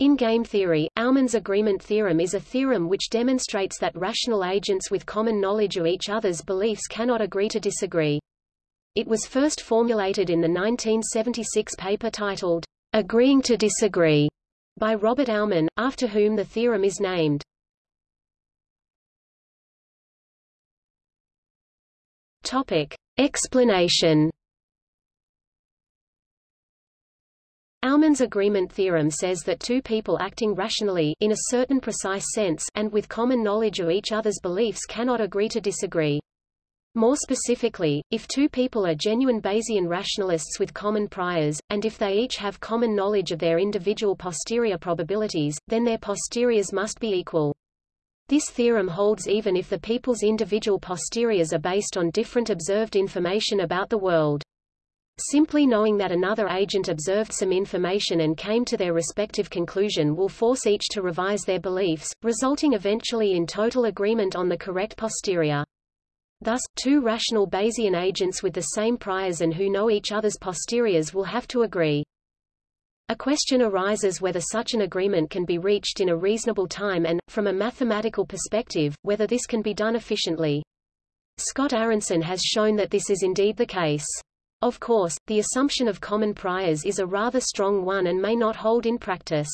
In game theory, Aumann's agreement theorem is a theorem which demonstrates that rational agents with common knowledge of each other's beliefs cannot agree to disagree. It was first formulated in the 1976 paper titled, Agreeing to Disagree, by Robert Aumann, after whom the theorem is named. Topic. Explanation Aumann's agreement theorem says that two people acting rationally in a certain precise sense and with common knowledge of each other's beliefs cannot agree to disagree. More specifically, if two people are genuine Bayesian rationalists with common priors, and if they each have common knowledge of their individual posterior probabilities, then their posteriors must be equal. This theorem holds even if the people's individual posteriors are based on different observed information about the world. Simply knowing that another agent observed some information and came to their respective conclusion will force each to revise their beliefs, resulting eventually in total agreement on the correct posterior. Thus, two rational Bayesian agents with the same priors and who know each other's posteriors will have to agree. A question arises whether such an agreement can be reached in a reasonable time and, from a mathematical perspective, whether this can be done efficiently. Scott Aaronson has shown that this is indeed the case. Of course, the assumption of common priors is a rather strong one and may not hold in practice.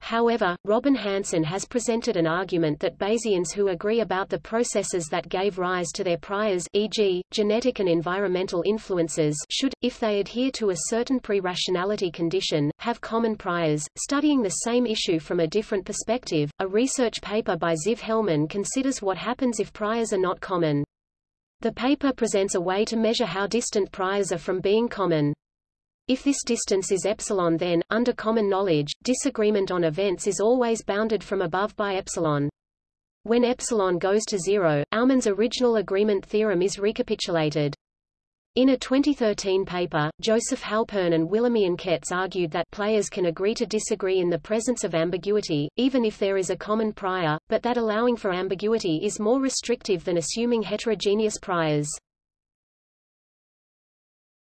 However, Robin Hanson has presented an argument that Bayesians who agree about the processes that gave rise to their priors e.g., genetic and environmental influences should, if they adhere to a certain pre-rationality condition, have common priors. Studying the same issue from a different perspective, a research paper by Ziv Hellman considers what happens if priors are not common. The paper presents a way to measure how distant priors are from being common. If this distance is epsilon then, under common knowledge, disagreement on events is always bounded from above by epsilon. When epsilon goes to zero, Aumann's original agreement theorem is recapitulated. In a 2013 paper, Joseph Halpern and Willemien Kets argued that players can agree to disagree in the presence of ambiguity, even if there is a common prior, but that allowing for ambiguity is more restrictive than assuming heterogeneous priors.